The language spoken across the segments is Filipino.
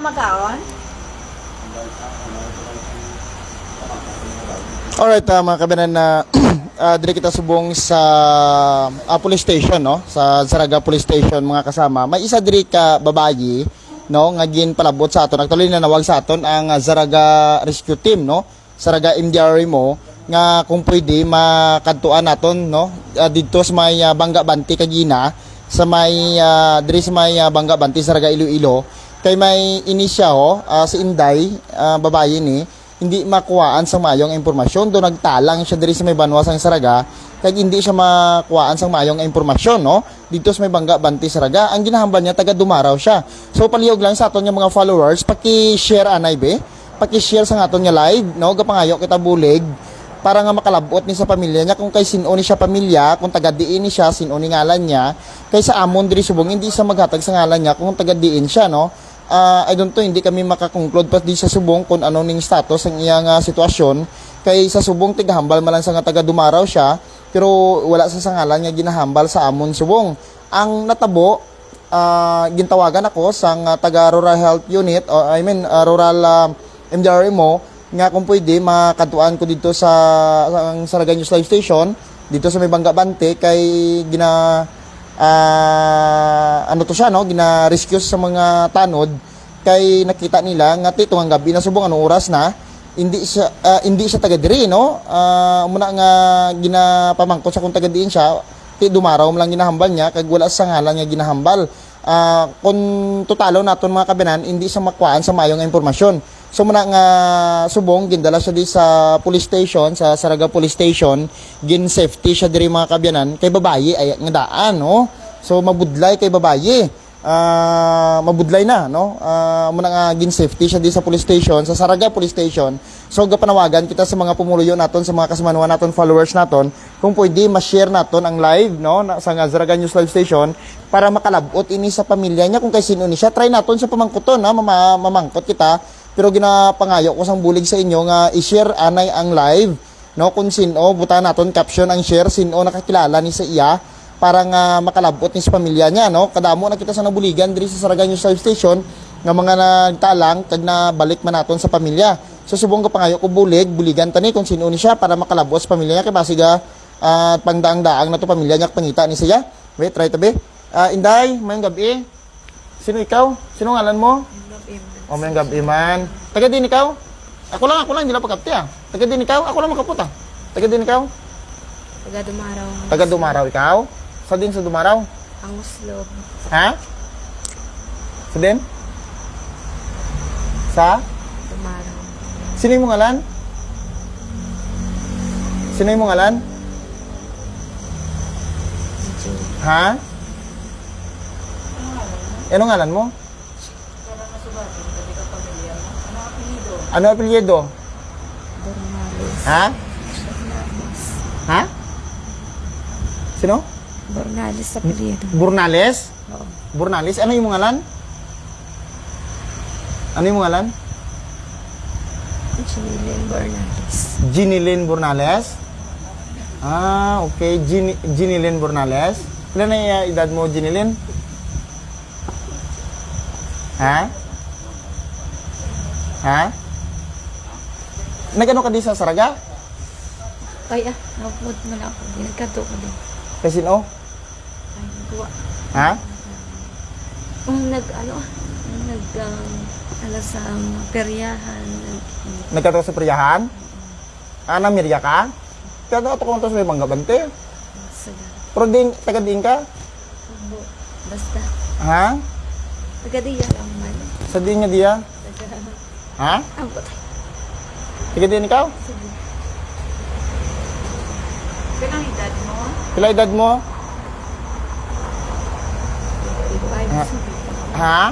Magaon? Alright, uh, mga kabinan na uh, dili kita subong sa ah, police station no? Sa Saraga Police Station mga kasama. May isa diri ka babayi no? Nga ginpalabot sa aton. Actually na nawag sa aton ang Saraga Rescue Team no? Saraga MDRA mo nga kung pwede makadtuan naton no? Ah, dito sa may ah, Bangga Banti Kagina. Sa may ah, diri sa may ah, Bangga Banti Saraga Iloilo kay may inisya ho ah, si Inday ah, babayi ni hindi makuhaan sa mayong impormasyon. Do nagtalang siya diri sa may banwa sang Saraga kay hindi siya makuhaan sa mayong impormasyon no? Dito sa may Bangga Banti Saraga. Ang ginahambal niya taga Dumaraw siya. So palihog lang sa aton nga mga followers paki-share anay be. Paki-share sa aton nga live no? Gapangayo kita bulig para nga makalabot ni sa pamilya niya. Kung kay sino ni siya pamilya kung taga diin ni siya sino ni ngalan niya. Kay sa amon diri subong hindi sa maghatag sa ngalan niya kung taga diin siya no Ah, I don't know, hindi kami makakonclude pa di sa subong kung ano ning status ang iyang ah, sitwasyon. Kay sa subong tigahambal man lang sa nga taga Dumaraw siya, pero wala sa sangalan nga ginahambal sa amon subong. Ang natabo, ah, gintawagan ako sa nga taga Rural Health Unit, o I mean ah, Rural ah, MDRA mo, nga kung pwede makatuan ko dito sa, sa ang Saraga News Live Station, dito sa may Bangga Bante, kay gina ah, ano to siya no? Gina-rescue sa mga tanod. Kay nakita nila nga tito ang gabi na subong anong oras na? Hindi siya ah, hindi siya taga diri no? Ah, muna nga ginapamangkot sa kung taga diin siya. Ti dumaraw lang ginahambal niya kag wala sa ngalan nga ginahambal. Ah, kung totalo naton mga kabinan hindi siya makuhaan sa mayong impormasyon so muna nga subong gindala siya di sa police station sa Saraga Police Station. Gin safety siya diri mga kabyanan. Kay babayi ay nga daan no? So mabudlay kay babayi ah mabudlay na no? Ah, muna nga gin safety siya di sa police station sa Saraga Police Station. So gapanawagan kita sa mga pumuluyo naton sa mga kasamanuan naton followers naton kung pwede ma-share naton ang live no? Sa nga Saraga News Live Station para makalabot ini sa pamilya niya. Kung kay sino ni siya try naton sa pamangkuton ha? Mama, mamangkot kita pero ginapangayo ko sang bulig sa inyo nga i-share anay ang live no? Kung sino buta naton caption ang share sino nakakilala ni sa iya para nga makalabot ni sa pamilya niya no? Kadamo na kita sa nabuligan diri sa Saraga News Live Station nga mga nagtalang kag na balik man naton sa pamilya. So subong ko pangayo ko bulig buligan tani kung sino ni siya para makalabot sa pamilya niya. Kay basiga ah, pangdaang-daang na to pamilya niya pangita ni siya wait try tabi Ah, Inday mayong gabi. Sino ikaw? Sino ngalan mo o may gabi man. Taga din ikaw? Ako lang, ako lang, hindi lang pagkapti ah. Taga din ikaw? Ako lang makaputa. Taga din ikaw? Taga Dumaraw. Taga Dumaraw ikaw? Sa din sa Dumaraw? Ang Muslo. Ha? Sa din? Sa? Dumaraw. Sino yung ngalan? Sino yung ngalan? Ha? Ano ngalan mo? Ano apelyido? Bornales. Ha? Ha? Sino? Bornales sa Piliedo. Burnales? Oo. Burnales? Ano yung ngalan? Ano yung ngalan? Chilin Bornales. Ginilyn Burnales? Ah, okay. Gin Ginilyn Burnales. Ilan na yung edad mo, Ginilyn? Ha? Ha? Nagano ka di sa Saraga? Ay ah, napod mo na ako. Ginagkato ko din. Kasi no? Ay, nagawa. Ha? Kung nag, ano nag, um, ano sa um, peryahan. nag- Nagkato sa priyahan? Ah, namirya ka? Kaya ako kung sa may bangga bante. Sa Pero din, taga din ka? Basta. Ha? Taga diya lang man. Sa din niya diya? Taga, Ha? ang Taga din ikaw? Sige. Kailang edad mo? Pila edad mo? Ha? Ha?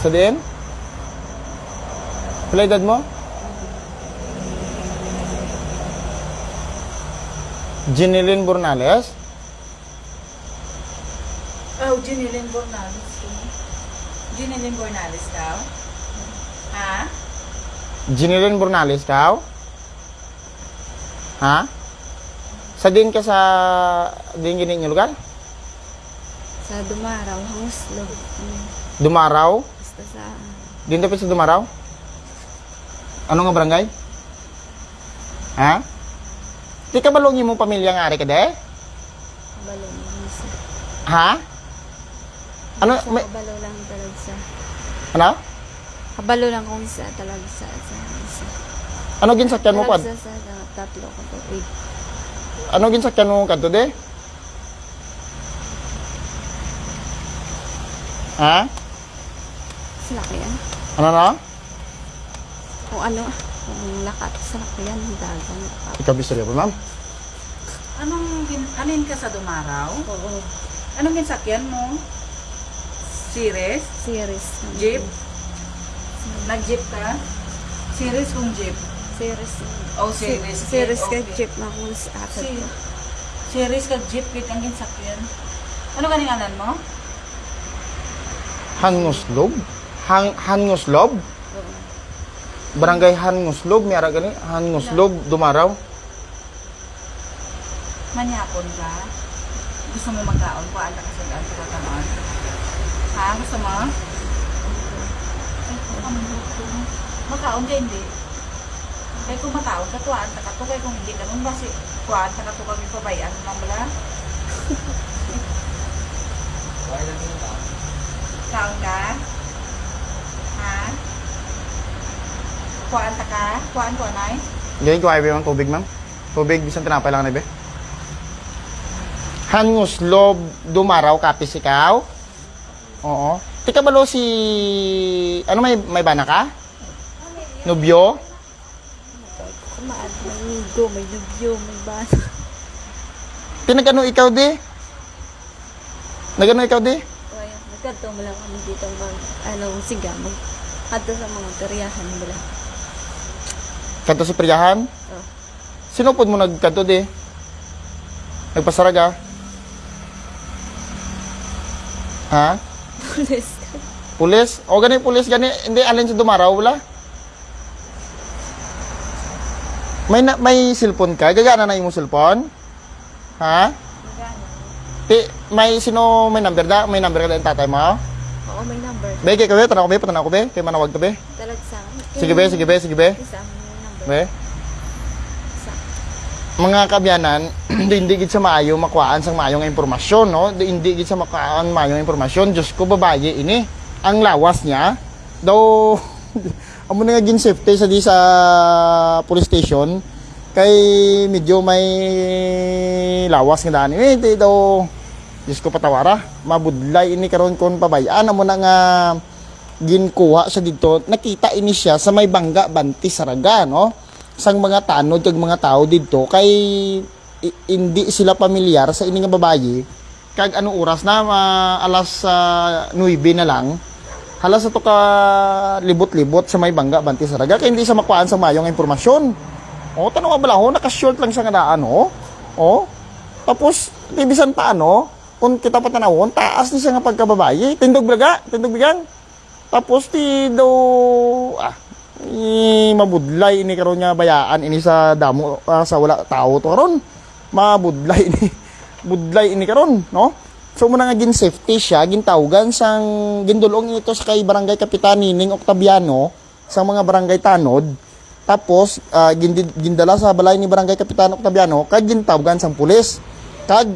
Sa din? Pila edad mo? Ginilyn Burnales? Oh, Ginilyn Bornales. Ginilyn Bornales daw? Ha? Ginilyn Burnales ka? Ha? Sa din ka sa din gini niyo lugar? Sa Dumaraw. Mm. Dumaraw? Basta sa... Din dapat sa Dumaraw? Ano nga barangay? Ha? Di ka balong mo pamilya nga ari ka de? Isa. Ha? Ano? Sa May, lang talaga sa... ano? Kabalo lang kung isa talaga sa... sa isa. Ano ginsakyan mo pa? Talaga sa, sa, tatlo ko to. Wait. Ano ginsakyan mo kadto de? Ha? Salakyan. Ano na? Kung ano, kung lakat sa lakyan, dagang lakat. Ikaw bistorya pa, ma'am? Anong, gin, anin ka sa Dumaraw? Oo. Anong ginsakyan mo? Series? Series. Jeep? Nag-jeep ka? Series kung jeep? Series. Oh, series. Series ka Okay. jeep na kung sa akin Si, series ka jeep kit ang ginsakyan. Ano kaninganan mo? Hanguslob? Hang Hanguslob? Oo. Barangay Hanguslob, may ara gani? Hanguslob, Dumaraw. Manyapon ka? Gusto mo magkaon? Kuhaan ka kasi gaan ka kanon? Ha? Gusto mo? Ay, ano gusto mo? Magkaon ka hindi? Kaya kung makaon ka, tuwaan ka to. Kaya kung hindi ka nun, basi tuwaan ka to kami pabayaan mo lang bala. Kaon ka? Ha? Kuhaan ta ka? Kuhaan ko, anay? Ganyan ko ay ma'am, tubig ma'am. Tubig, bisan tinapay lang na be. Hanguslob, Dumaraw, kapis ikaw? Oo. Tika balo si... Ano may, may bana ka? Nubyo? Kumaan, may migo, may dubyo, may basa. Pinagano ikaw di? Nagano ikaw di? Kaya, nagkadto mo lang kami dito mag, ano, siga, mag, adto sa mga karyahan nila. Kanto si Priyahan? Oh. Sino po mo nagkanto di? Nagpasaraga? Ha? Pulis. Pulis? O gani pulis gani hindi alin sa dumaraw wala? May na, may cellphone ka? Gagana na imong cellphone? Ha? Ti, may sino may number da? May number ka yung tatay mo? Oo, may number. Be, kay kabe, tanaw ko be, patanaw ko be, kay manawag ka be. Talag sa Sige be, sige be, sige be. Isa, may number. Be. Isa. Mga kabyanan, di hindi gid sa maayo makuhaan sang maayo nga impormasyon, no? Di hindi gid sa makuhaan maayo nga impormasyon. Diyos ko babaye ini. Ang lawas niya daw amo na nga gin safety sa di sa police station kay medyo may lawas nga daan. Eh, di daw Diyos ko patawara. Mabudlay ini karon kon pabayaan amo na nga ginkuha sa dito. Nakita ini siya sa may bangga banti saraga, no? sang mga tanod kag mga tao dito kay hindi sila pamilyar sa ini nga babayi kag ano oras na? Ma- alas uh, 9 na lang. Halas sa to ka libot-libot sa may bangga banti saraga kay hindi sa makuhaan sa mayong impormasyon. O tanong nga bala ho naka-short lang sa nga daan ho o tapos bibisan pa ano kung kita pa tanawon taas ni siya nga pagkababayi tindog braga tindog bigang tapos ti daw ah i mabudlay ini karon nga bayaan ini sa damo ah, sa wala tao to karon mabudlay ini budlay ini karon no? So muna nga gin safety siya gintawgan sang gindulong ito sa kay barangay kapitan Nining Octaviano sa mga barangay tanod. Tapos ah, gindi- gindala sa balay ni barangay kapitan Octaviano kag gintawgan sang pulis. Kag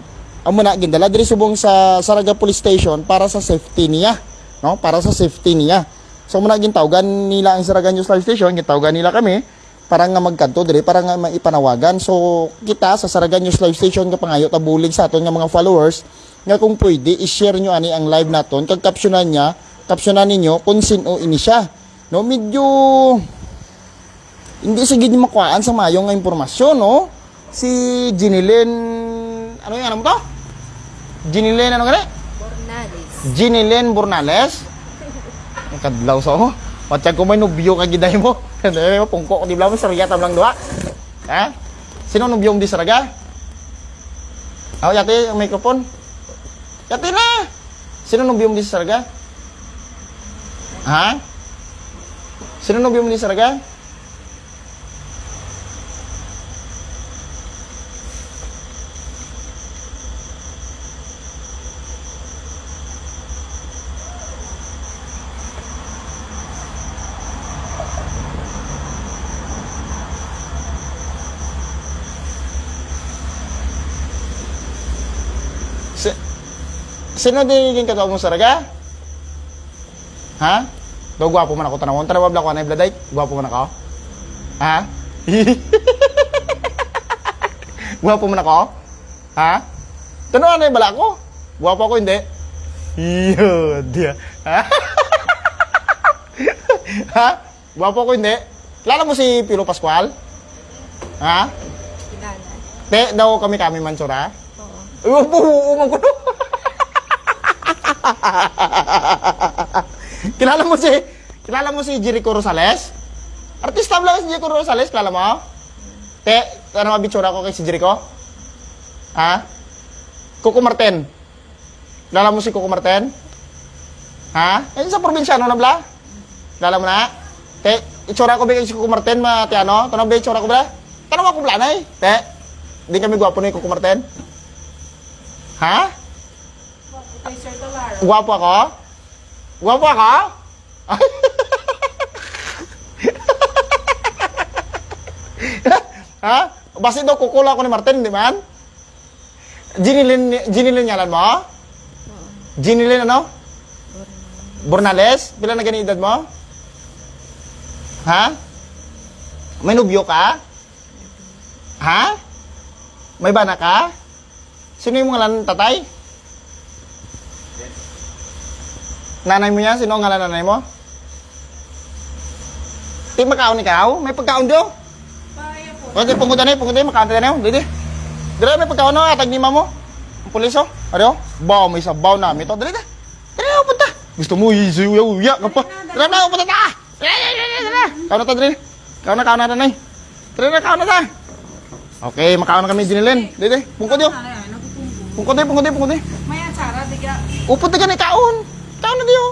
amo na gindala diri subong sa Saraga Police Station para sa safety niya no? Para sa safety niya. So muna gintawgan nila ang Saraga News Live Station, gintawgan nila kami para nga magkanto diri para nga maipanawagan. So kita sa Saraga News Live Station nga pangayo tabulig sa aton nga mga followers nga kung pwede i-share nyo ani ang live naton kag captionan niya, captionan ninyo kung sino ini siya. No medyo hindi gid makuhaan sa mayong nga impormasyon no. Si Jinilyn ano yung ano mo to? Jinilyn ano gani? Bornales. Jinilyn Burnales. Ang kadlaw sa mo. Watchag ko may nubyo ka giday mo. Hindi mo pungko di bla mo sarya tablang duha. Ha? Sino nubyong di saraga? Aw yati ang microphone. Yati na. Sino nubyong di saraga? Ha? Sino nubyong di saraga? Sino din yung katawa mo sa raga? Ha? Do gwapo man ako tanawon. Tara wabla ko na ibladay. Gwapo man ako. Ha? gwapo man ako? Ha? Tanaw na bala ko. Gwapo ako hindi. Iyo, dia. Ha? ha? Gwapo ko hindi. Kilala mo si Pilo Pascual? Ha? Kilala. Te, daw kami kami mansura? Oo. Oo, oo, magulo. kilala mo si, kilala mo si Jericho Rosales? Artista ba lang si Jericho Rosales, kilala mo? Te, ano mabitsura ko kay si Jericho? Ha? Coco Martin. Kilala mo si Coco Martin? Ha? Eh, sa probinsyano na bla? Kilala mo na? Te, itsura ko ba kay si Coco Martin, ma, te ano? Tanong ba itsura ko bla? Tanong ako bla na. Te, di kami gwapo ni Coco Martin? Ha? Kay Sir Dolaro. Gwapo ako? Gwapo ako? ha? Basta daw kukula ko ni Martin, di ba? Ginilin, ginilin ngalan mo? Ginilin ano? Bornales? Pila na gani edad mo? Ha? May nubyo ka? Ha? May bana ka? Sino yung ngalan tatay? Nanay mo yan? Sino ang ngalan nanay mo? Di makaon ikaw? May pagkaon diyo? Paya po. O, di pungutan na, pungutan na, makaon tayo na Didi. Dili, may pagkaon na, atag ni mamo. Ang pulis, oh. Ano? Baw, may sabaw na. Ito, dali na. Dali na, punta. Gusto mo, isuya, uya ka pa. Dali na, punta na. Dali, dali, dali, dali. Kaon na ta, dali. Kaon na, kaon na, nanay. Dali na, kaon na ta. Okay, makaon na kami, dinilin. Didi, pungkod yun. Ano yan? Nagpupunggo. Pungkod yun, pungkod yun, pungkod yun. Maya, Sara, diga. Upot na ka ni kaon. Kaon na diyo.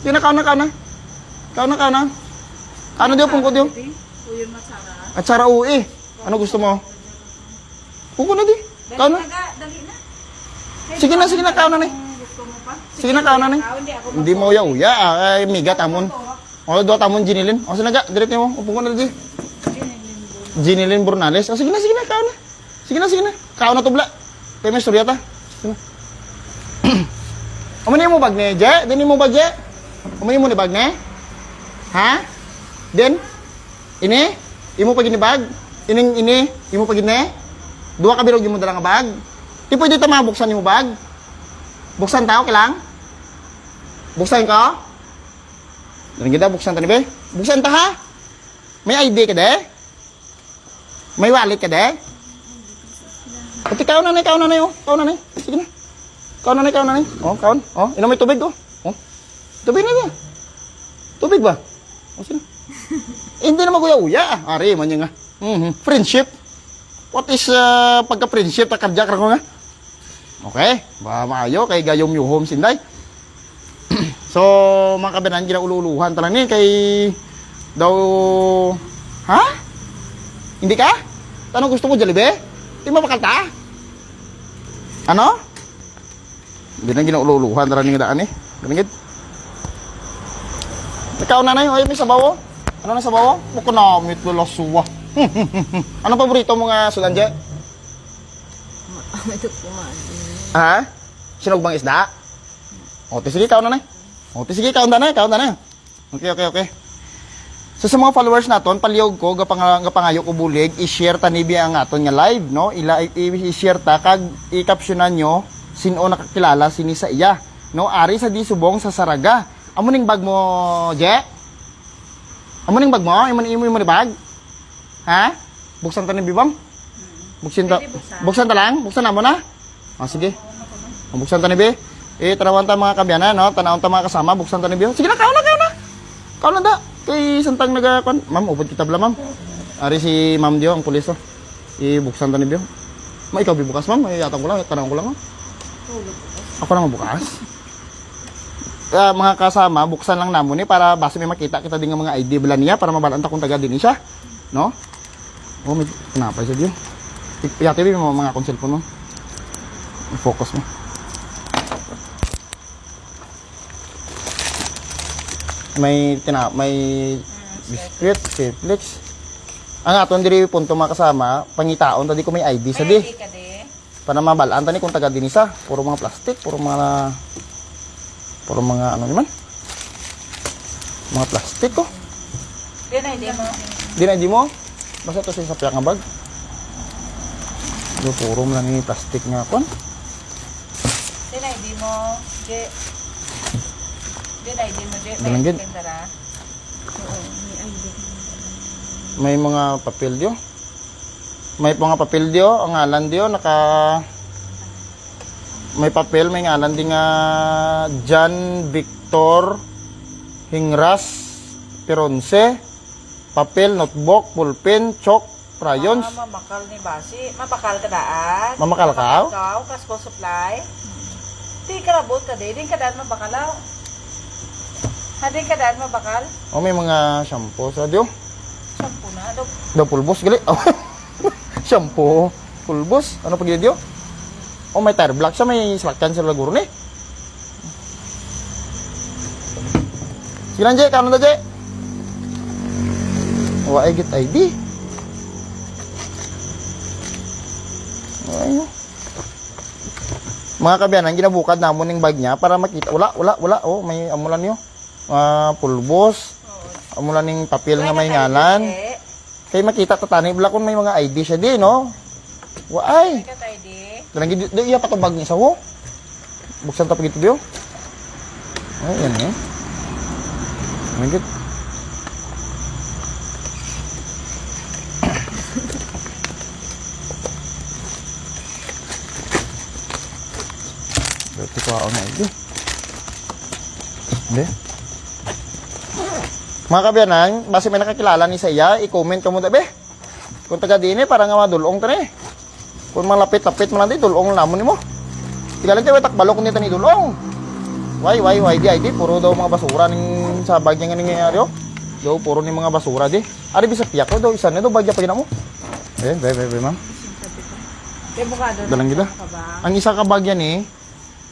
Di na, kaon na, kaon na. Kaon na, kaon na. Ano diyo, pungkod yun. Uyon mo, Sara. At sara ui. Ano gusto mo? Pungkod na di. Dali Kaon na. na, ga, dali na. Sige na, sige na, kaon na ni. Kung Gusto mo pa? Sige na, kaon na ni. Ikaw, hindi ako Hindi mo ya uya. Ay, miga, tamon. O, do, tamon, ginilin. O, sinaga, direct mo. Upong ko na di. Ginilin Burnales. O, sige na, sige na, kaon na. Sige na, sige na. Kaon na tubla. Kaya may storya ta. Sige na. Umani mo bag ni, Je? Dini mo bag, Je? Umani mo ni bag ni? Ha? Den? Ini? Imo pag bag? Ining ini? Imo pag ni? Dua ka bilog mo dala nga bag? Di pwede ta mabuksan yung bag? Buksan tao, kailang? Buksan ka? Dali kita, buksan ta ni be? Buksan ta ha? May ID ka de? May wallet ka de? Pati kaon na na, kaon na na oh. Kaon na na. Sige na. Kaon na na, kaon na na. Oh, kaon. Oh, inom may tubig oh. Oh. Tubig na niya. Tubig ba? Oh, sige. Hindi naman kuya uya. Ari, man nga. Mhm. Friendship. What is uh, pagka-friendship? Takadyak ko nga. Okay. Ba maayo kay gayom yung home sinday. so, mga kabanan, ginaululuhan talang ni kay daw ha? Hindi ka? Tanong gusto mo Jollibee? Di mo makalta? Ano? Hindi na ginaululuhan talang ni daan eh. Ganigid. Ikaw na na yun. Ay, may sabaw oh. Ano na sabaw oh? Buko na, may tulasuwa. ano paborito mo nga sulanje? Ito kumain. Ha? Sinog bang isda? O, te, sige, kaon na na. O, te, sige, kaon na na, kaon na na. Okay, okay, okay. So sa mga followers naton, palihog ko gapang gapangayo ko bulig, i-share ta nibi ang aton nga live, no? Ila i-share ta kag i-captionan nyo sino nakakilala sini sa iya, no? Ari sa di subong sa Saraga. Amo ning bag mo, Je? Amo ning bag mo? Imo imo imo ni bag? Ha? Buksan ta ni bibam? Buksan ta. Buksan. Ta lang, buksan na mo na. Ah, sige. Buksan ta ni Be. Eh, tanawan ta mga kabyanan, no? Tanawon ta mga kasama, buksan ta ni Be. Sige na, kaon na, kaon na. Kaon na da. Kay santang naga kon. Ma'am, ubod kita bala, ma'am. Ari si Ma'am Dio, ang pulis, oh. I-buksan ta ni Be. Ma, ikaw bibukas, ma'am. Ay, yatang ko lang, tanawon ko lang, oh. Ako lang mabukas. Ah, mga kasama, buksan lang namon ni para base may makita kita din nga mga ID bala niya para mabalanta kung taga din siya. No? Oh, may kenapa siya Dio? Iyati mo mga akong cellphone mo. I-focus mo. May tina may biscuit, Netflix. Ang aton diri punto mga kasama, pangitaon tadi ko may ID sa di. May ID ka de. Para mabalaan tani kung taga dinisa, puro mga plastic, puro mga puro mga ano naman? Mga plastic oh. Di na, hindi mo. Di na mo. Basta to sa sapyak nga bag. Do puro lang ni plastic nga kon. Di na, hindi mo. Di. Di na, hindi mo. Di. Gid. Tara. May mga papel dio. May mga papel dio, ang ngalan dio naka may papel, may ngalan di nga John Victor Hingras Peronce. Papel, notebook, pulpen, chalk, crayons. Ah, mamakal ni Basi. Mapakal ka daan. Mamakal ka? Ikaw, kasko supply. Di ka rabot ka di. Di ka daan mabakalaw. Ha, di ka daan mabakal. O may mga shampoo sa dio. Sampu na. Daw pulbos gali. Oh. Shampoo, pulbos. Ano pag dio? Oh, may tire black siya, may slakyan sa laguro ni. Sige lang, Je. Kanon na, Je. Wa ay get ID. Ay, oh. Mga kabiyanan, ginabukad namon ng bag niya para makita. Wala, wala, wala. Oh, may amulan niyo. Ah, pulbos. Amulan ng papel nga may ngalan. Eh, Kay makita tatani bala kung may mga ID siya di, no? Waay. ka di. Dalang gid di iya patubag ni sa wo. Buksan ta pagito diyo. Ay, yan eh. Gid. Berarti ko ako na ito. Hindi. Mga kabiyanan, base may nakakilala ni sa iya, i-comment ka mo dabe. Kung taga din eh, para nga madulong ta ni. Kung malapit-lapit man natin, dulong namon nimo. Tigalan tayo, takbalo kung nito ni dulong. Why, why, why, di, ay, di, puro daw mga basura ning sa bagya nga nangyayari, oh. Daw, puro ni mga basura, di. Ari, bisa piyak ko, daw, isa na daw, bagya pa mo. Eh, be, be, be, ma'am. Dalang ba? Ang isa ka bagya ni,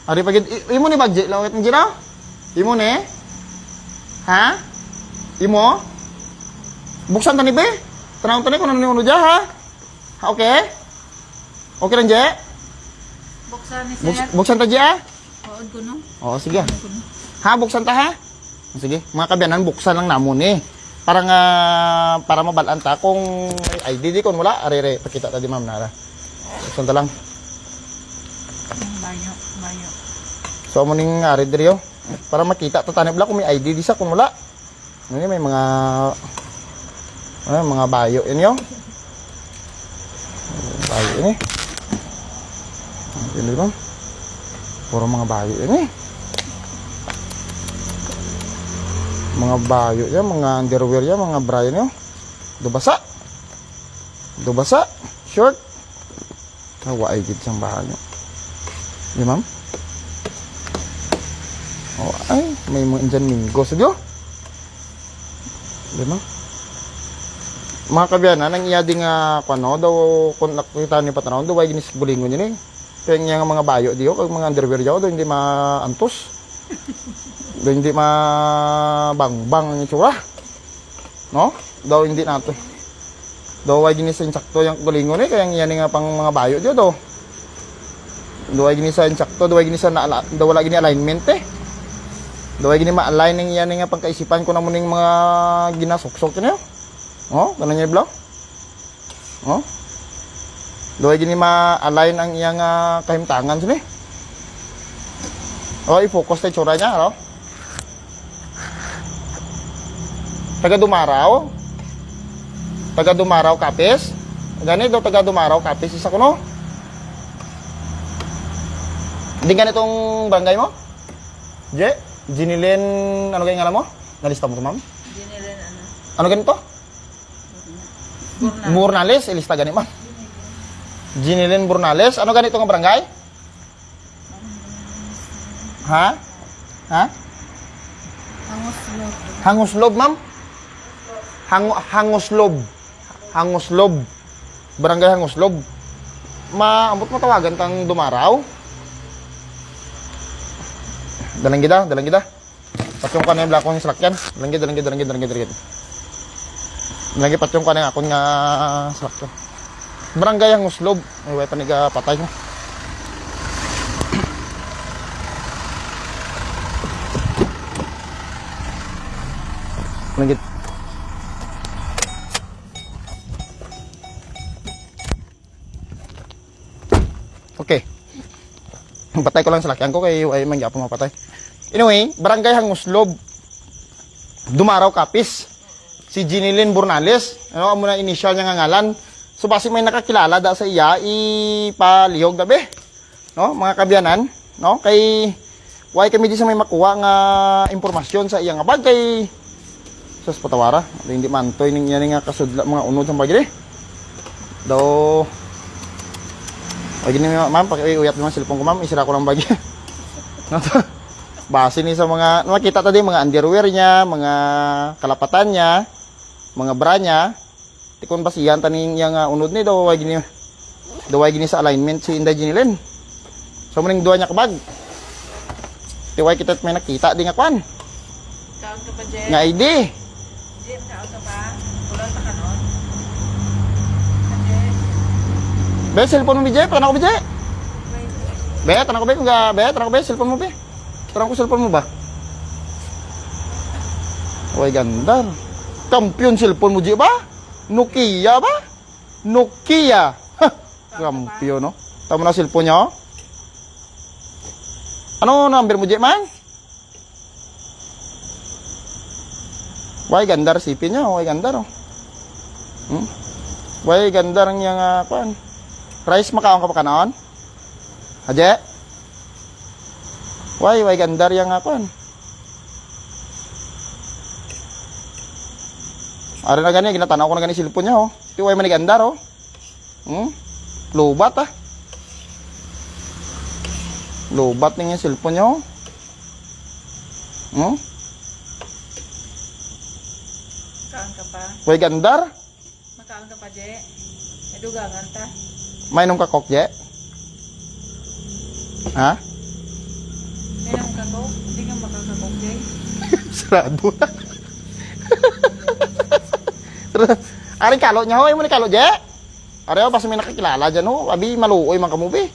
ari pagid, imo ni bagya, lawet ng gina? Imo ni? Ha? Imo? Buksan ta ni be? Tanawon ta ni kung ano ni uno dya, ha? Ha, okay? Okay lang, Je? Buksan ni Buks, sir. buksan ta, Je, ah? Huwag ko no. Oo, sige. Ha, buksan ta, ha? Sige, mga kabiyanan, buksan lang namon eh. Para nga, para mabalaan ta kung may ID di kung wala, arere, pakita ta di ma'am nara. Buksan ta lang. Banyo, banyo. So, mo ning ari diri oh. Para makita ta tanib kung may ID di sa kung wala. Ano yun, may mga ano, mga bayo yun yun. Bayo yun eh. Yun di ba? Puro mga bayo yun eh. Mga bayo yan, mga underwear yan, mga bra yan yun. Dubasa. Dubasa. Short. Kawa ay gid siyang bayo. Di ma'am? Oh, ay, may mga dyan minggo sa Diyo. Di ba? Mga kabiyanan, ang iya di nga, kano, daw, kung nakita ni Patrao, daw, ay ginis bulingon yun eh. Kaya nga mga bayo diyo, kag mga underwear diyo, daw hindi maantos. daw hindi mabang-bang ang itsura. No? Daw hindi nato. Daw ay ginis insakto yung bulingon eh, kaya nga yan nga pang mga bayo diyo, daw. Daw ay ginis insakto, daw ay ginis na, daw wala gini alignment eh. Daway gini ma-align ng yan nga pangkaisipan ko na mo ning mga ginasuksok niyo. Oh, ganun niya blo. Oh. Daway gini ma-align ang iyang uh, kahimtangan sini. Oh, i-focus tayo tsura niya, no? Taga Dumaraw. Taga Dumaraw Kapis. Gani daw taga Dumaraw Kapis isa ko no. Hindi ganitong barangay mo? Je? Jinilin, ano kaya ngalan mo? Nalista mo to, ma'am? Nila ano. Ano ganito? Burna. Burnales, ilista gani, ma'am. Jinilin Burnales, ano ganito nga barangay? Ha? Ha? Angos lo. Hanguslob, ma'am? Hang Hanguslob. Hanguslob. Barangay Hanguslob. Maambot mo tawagan kang dumaraw? Dalam kita dalam kita pacungkan yang belakang selakian. Dalam kita dalam kita dalam kita dalam kita dalam kita Dalam kita pacungkan yang akunnya selakian. Berangga yang uslub, wae ay way paniga patay kita Patay ko lang sa lakyan ko kay ay mangya pa mapatay. Anyway, barangay Hanguslob. Dumaraw Kapis. Si Ginilyn Burnales. Ano amo na initial niya nga ngalan. So basi may nakakilala da sa iya ipalihog dabi. No, mga kabyanan, no? Kay why kami di sa may makuha nga impormasyon sa iya nga bag kay sus patawara. Hindi man toy ning yan nga kasudla mga unod sa bagay. Daw o gini ma'am, paki-uyat mo ang cellphone ko ma'am, isira ko lang bagay. no, to. Base ni sa mga, makita tadi mga underwear niya, mga kalapatan niya, mga bra niya. Tikon basihan taning yang uh, unod ni daw way gini. Daw way gini sa alignment si Inday Jinilin. So muning duha niya kabag. Tiway kita may nakita di nga kwan. Kaon ka pa, Jen? Nga ID. Jen, kaon ka pa? Be, cellphone mo bijay, tanong ko bijay. Be, tanong ko be, mga be, tanong ko be, cellphone mo be. Tanong ko cellphone mo ba? Uy, ganda. Kampiyon cellphone mo, Ji, ba? Nokia ba? Nokia. Ha, kampiyon, no? Tama na cellphone niya, oh. Ano number mo, Ji, man? Why gandar sipin niya, why gandar, oh. Hmm? Why gandar uh, kuan? Rice makaon ka pa kanon? Haje? Why, why gandar yang kuan? Ari na gani, ginatanaw ko na gani silpon niya, oh. Ti why man gandar, oh. Hmm? Lubat, ah. Lubat ning yung silpon niya, oh. Hmm? kaon ka pa? Why gandar? Makaon ka pa, Jen? May dugangan ta? May nung kakok, je? Ha? May nang kakok? Hindi ka makakakok, Jen? Sarado na. Aring kalo niya ho, mo ni kalo je. Are ho, basta may nakakilala dyan ho. Abi, maluoy man kamo be.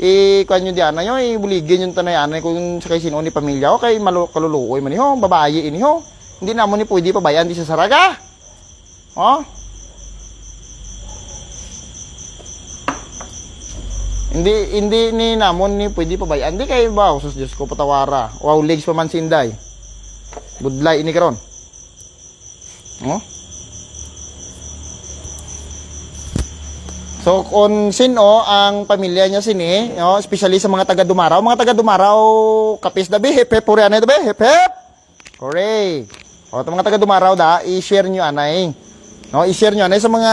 Eh, kuhan nyo diyan na yun, eh, buligin yung tanayan kung sa kay sino ni pamilya ho, kay malu kaluluoy man ho, ini ho. Hindi na mo ni pwede pabayan di sa saraga. Oh? Hindi hindi ni namon ni pwede pabayan. Hindi kay ba, sus Diyos ko patawara. Wow, legs pa man sinday. Budlay ini karon. Oh? So kung sino ang pamilya niya sini, no, especially sa mga taga Dumaraw, mga taga Dumaraw, kapis dabi, hep hep puri anay dabi, hep hep. Hooray. O mga taga Dumaraw da, i-share niyo anay. No, i-share niyo anay sa mga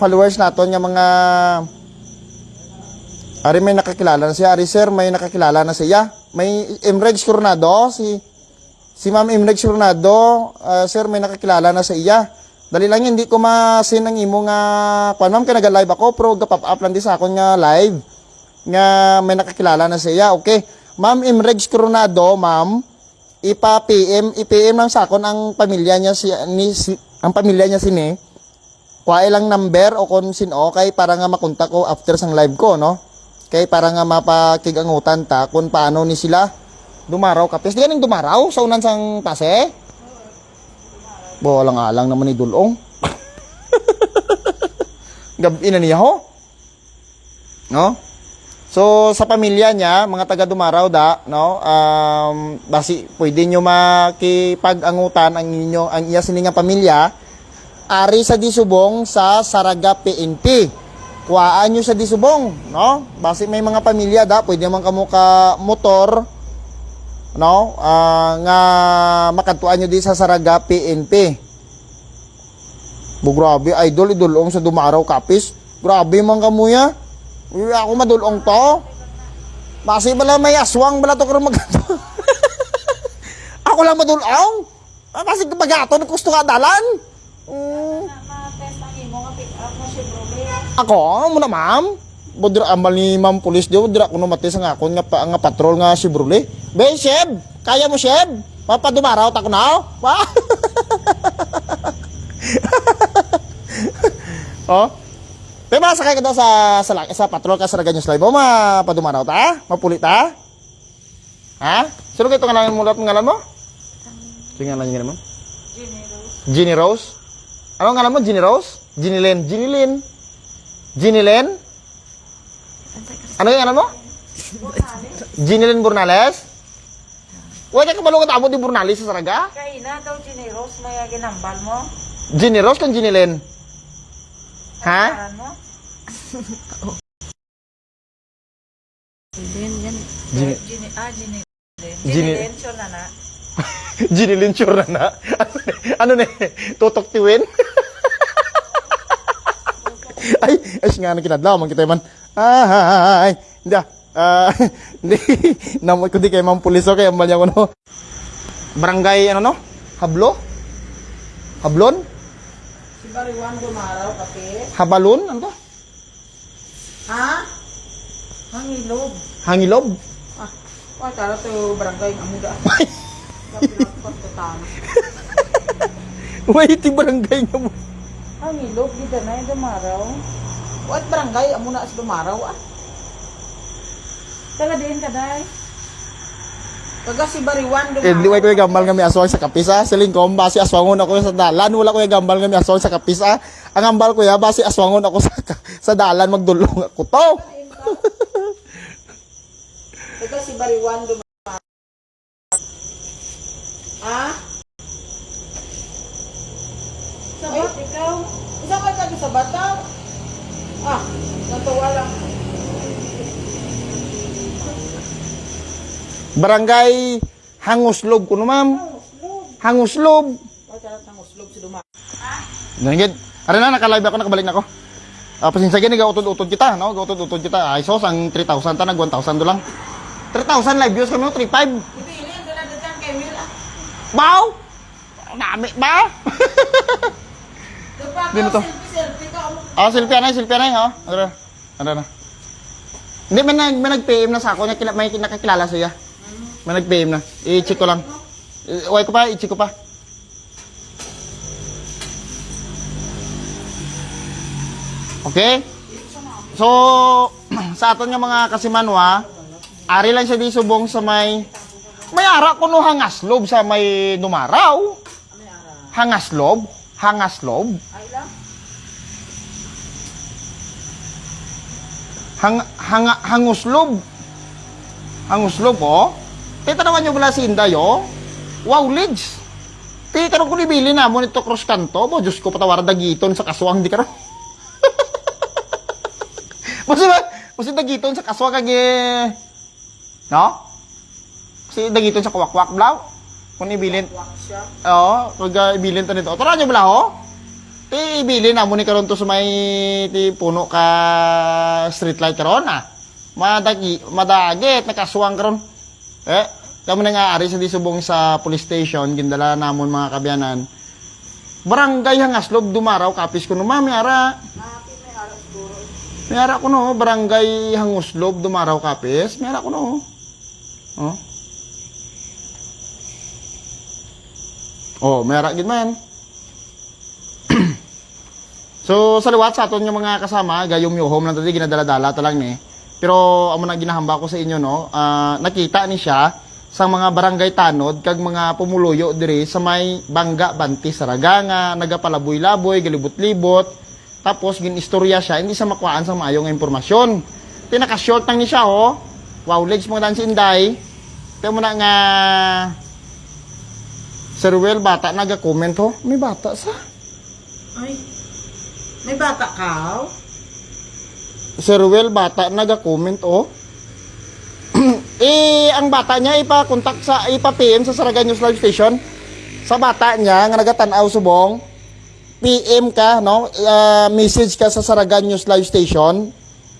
followers naton, nga mga Ari may nakakilala na siya, Ari sir, may nakakilala na siya. May Emrex Coronado, si Si Ma'am Imrex Coronado, ah, sir, may nakakilala na sa iya. Dali lang hindi ko masin ang imo nga, kwan ma'am, kaya nag-live ako, pero gapap up lang di sa akon nga live, nga may nakakilala na sa iya. Okay, Ma'am Imrex Coronado, ma'am, ipa-PM, i-PM lang sa akon ang pamilya niya si, ni, si ang pamilya niya sini. Kuha lang number o kung sino, kay para nga makontak ko after sang live ko, no? Kay para nga mapakigangutan ta kung paano ni sila Dumaraw kapis. Di ka nang dumaraw sa unan sang tase? Bo, lang alang naman ni Dulong. Gabi na niya ho. No? So, sa pamilya niya, mga taga Dumaraw da, no? Um, basi, pwede nyo makipag-angutan ang inyo, ang iya siningang pamilya, ari sa Disubong sa Saraga PNP. Kuhaan nyo sa Disubong, no? Basi may mga pamilya da, pwede man kamo ka motor, no? Ah, nga makadtuan nyo di sa Saraga PNP bu grabe idol idulong sa dumaraw kapis. Grabe man kamuya Uy, ako madulong to. Basi bala may aswang bala to karon mag ako lang madulong? Ah, basi pagaton gusto ka dalan. Mm. Ako, mo na ma'am. Budra amal ni ma'am pulis di budra kuno mati sa ngakon nga pa, nga patrol nga si Brule. Be, Sheb, kaya mo Sheb? Mapadumaraw ta ko na. Wa. oh. Pero masakay ka daw sa sa, laki- sa patrol ka sa Raganyo Slide mo, mapadumaraw ta? Mapuli ta? Ha? Sino kayo ngalan mo? Sige nga lang yung ngalan mo? Jenny Rose. Ginny Rose? Ano ang alam mo, Ginny Rose? Ginny Lynn. Ginny Lynn? Ginny Lynn? Ano yung alam mo? Ginny Lynn Burnales? Wala ka balungan amo di Burnales sa Saraga? Kaya na daw Jenny Rose, may ginambal mo. Ginny Rose kan Ginny Lynn? Ha? Paran mo? Then, yan. Ginny, Jenny, ah, Jenny Lynn. Jenny- Jenny Lynn, sure na na. Ginny Lynn sure na na. ano ne? Tutok tiwin? ay, ay, nga na kinadlaw, man kita man. Ay, hindi ah. Ah, hindi. Namoy ko di kay ma'am pulis okay, ambal niya ko no. Barangay ano no? Hablo? Hablon? Si Bariwan dumaraw kasi. Habalon? Ano to? Ha? Hangilog. Hangilob? Ah, wala tara to barangay ng amuda. Wait, barangay nga mo. Hangilog, di na yung dumaraw. What barangay? Amo na sa dumaraw ah. Taga din ka, day. Taga si Bariwan Eh, di way ko yung gambal may aswang sa kapisa. Siling ko, basi aswangon ako sa dalan. Wala ko yung gambal may aswang sa kapisa. Ang gambal ko ya, basi aswangon ako sa, sa dalan. Magdulong ako to. Taga si Bariwan dumaraw. Ah? Sabat, ikaw? Isa ka taga sa bataw? Ah, natuwa lang. Barangay Hanguslob ko no, ma'am. Hanguslob. Uslog si Duma. Ganyan. Ara na, nakalive ako, nakabalik na ako. Ah, pasensya gini, gautod-utod kita, no? Gautod-utod kita. Ay, sos, ang 3,000 ta, nag 1,000 do lang. 3,000 live views kami, no? 3,500. Ipili, ang dala dyan kay Will ah. Bao! Nami, ba? Dino to? Selfie, selfie Ah, silpia na, silpia na, ha? Ano na? Ano na? Hindi, may, nag, may nag-PM na sa ako, may, kila- may nakakilala siya. May nag-PM na. I-check ko lang. Uy ko pa, i-check ko pa. Okay? So, sa aton nga mga kasimanwa, ari lang siya di subong sa may may ara ko no hangaslob sa may numaraw. Hangaslob? Hangaslob? ay lang. Hang, hang, hanguslob. Hanguslob, oh. Tita naman nyo pala si Inday, oh. Wow, lids. Tita ko nibili na mo nito cross kanto. Bo, Diyos ko, patawara dagiton sa kaswang, di ka rin. Kasi ba, kasi dagiton sa kaswang kag eh, No? Kasi dagiton sa kwakwak blaw. Kung ibilin. Oo, pag uh, ibilin to nito. Tara nyo bala, ho? Ti ibilin na mo ni karon to sa may ti puno ka street light karon ah. Madagi, madagit nakasuwang karon. Eh, kamo na nga ari sa disubong sa police station gindala namon mga kabyanan. Barangay Hangaslob dumaraw kapis ko no mami ara. May ara ko no, barangay Hanguslob dumaraw kapis. May ara ko no. Oh. Oh, ara gid man. so sa liwat sa aton yung mga kasama, gayong yung home lang tadi ginadala-dala ta lang ni. Pero amo na ginahamba ko sa inyo no, ah, nakita ni siya sa mga barangay tanod kag mga pumuluyo diri sa may Bangga Banti Saraga nga nagapalaboy-laboy, galibot-libot. Tapos ginistorya siya, hindi sa makuhaan sa maayo nga impormasyon. Pinaka-short lang ni siya ho. Wow, legs mo dan si Inday. Kaya mo na nga Sir Will, bata naga-comment ho. May bata sa. Ay. May bata ka? Sir Will, bata naga-comment oh. eh, ang bata niya ipa-contact sa ipa-PM sa Saraga News Live Station. Sa bata niya nga nagatanaw subong, PM ka, no? Ah, message ka sa Saraga News Live Station.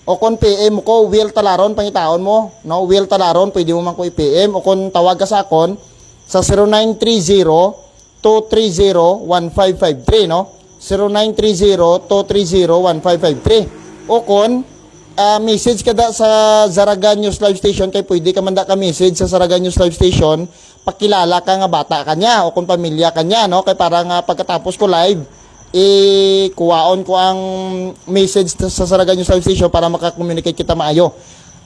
O kung PM ko, Will Talaron, pangitaon mo. No? Will Talaron, pwede mo man ko i-PM. O kung tawag ka sa akon, sa 0930-230-1553, no? 0930-230-1553. O kung ah, message ka da sa Zaraga News Live Station, kay pwede ka man da ka message sa Zaraga News Live Station, pakilala ka nga bata ka niya, o kung pamilya ka niya, no? Kay para nga pagkatapos ko live, eh, kuwaon ko ang message sa Saraga News Live Station para makakommunicate kita maayo.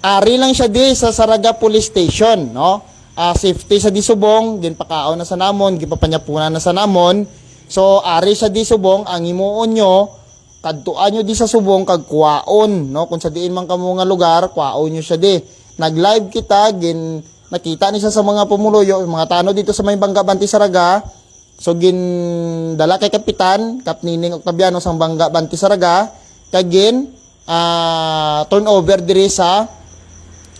Ari lang siya di sa Saraga Police Station, no? Ah, safety sa disubong ginpakaon na sa namon gipapanyapunan na sa namon. So ari sa disubong ang himuon nyo kadtuan nyo di sa subong kag kuwaon no? Kung sa diin man kamo nga lugar kuwaon nyo siya di. Nag live kita gin nakita ni sa mga pumuluyo mga tano dito sa may bangga Banti Saraga so gin dala kay kapitan kap nining Octaviano sa bangga Banti Saraga kag gin ah turnover diri sa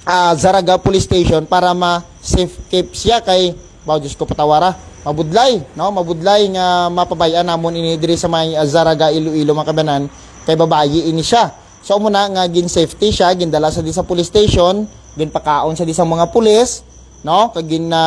ah, Zaraga Police Station para ma-safe keep siya kay Bao Diyos ko patawara. Mabudlay no? Mabudlay nga mapabayan namon ini diri sa may ah, Zaraga Iloilo makabanan kay babayi ini siya. So muna nga gin safety siya gindala sa di sa police station ginpakaon sa di sa mga pulis no? Kag gin na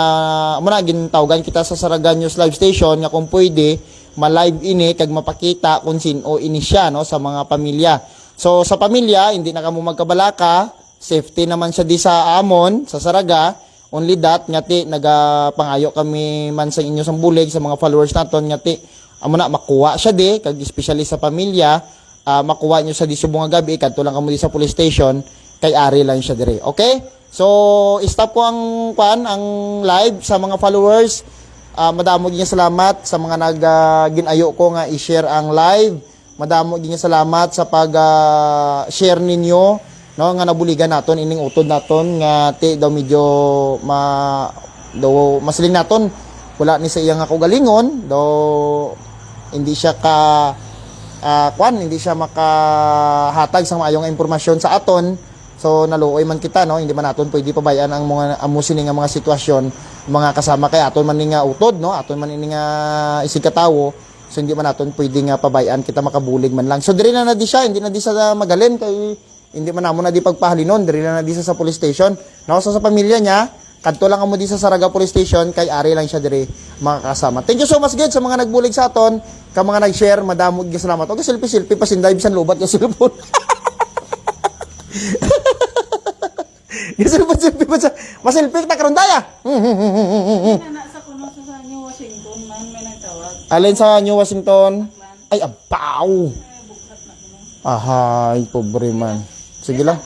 muna gin tawagan kita sa Zaraga News Live Station nga kung pwede ma-live ini kag mapakita kung sino ini siya no? Sa mga pamilya. So sa pamilya hindi na kamo magkabalaka safety naman siya di sa amon sa Saraga. Only that ngati nagapangayo kami man sa inyo sa bulig sa mga followers naton ngati amo na makuha siya di kag especially sa pamilya. Ah, makuha nyo sa di subong gabi kadto lang kamo di sa police station kay ari lang siya dire. Okay? So stop ko ang kwan ang live sa mga followers. Ah, madamo ginya salamat sa mga nag ah, ginayo ko nga i-share ang live. Madamo ginya salamat sa pag ah, share ninyo no nga nabuligan naton ining utod naton nga ti daw medyo ma daw masiling naton. Wala ni sa iya nga kaugalingon daw hindi siya ka ah, kwan hindi siya makahatag sa maayong impormasyon sa aton. So naluoy man kita no hindi man naton pwede pabayaan ang mga amusin nga mga sitwasyon. Mga kasama kay aton man nga utod no aton man nga isig katawo so hindi man naton pwede nga pabayaan kita makabulig man lang. So diri na na di siya hindi na di sa magalin kay hindi man namo na di pagpahalinon diri na na di sa sa police station so sa pamilya niya kadto lang amo di sa Saraga Police Station kay ari lang siya diri mga kasama. Thank you so much gid sa mga nagbulig sa aton, ka mga nag-share, madamo gyud salamat. Okay, selfie selfie pa sinday bisan lubat ka cellphone. Kasi pa selfie pa sa maselfie ta karon daya. Alin sa New Washington? Ay abaw. Ahay, pobre man. Sige lang.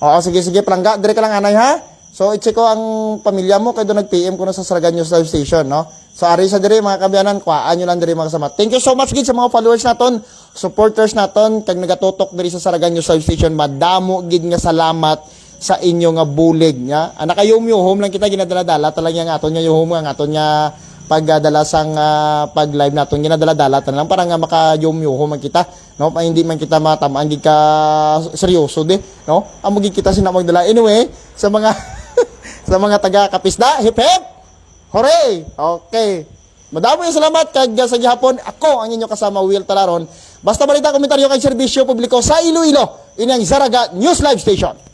Ah. Oo, sige, sige, palangga. Dire ka lang, anay, ha? So, i-check ko ang pamilya mo, kaya doon nag-PM ko na sa Saragan News Live Station, no? So, ari sa dire, mga kabiyanan, kuhaan nyo lang dire, mga kasama. Thank you so much, gid sa mga followers naton, supporters naton, kag nagatutok dire sa Saragan News Live Station, madamo, gid nga salamat sa inyo nga bulig, nya. Anak kayo home lang kita ginadala-dala, talang nga aton nga yuhom nga aton nga pagdala sang ah, pag-live naton ginadala-dala tan lang para nga maka-yum-yuho man kita no? Pa hindi man kita matamaan gid ka seryoso di no? Amo gid kita sina magdala anyway sa mga sa mga taga Kapisda hip hip! Hooray! Okay. Madamo yung salamat kag sa gihapon ako ang inyo kasama Will Talaron. Basta balita komentaryo kay serbisyo publiko sa Iloilo ini ang Zaraga News Live Station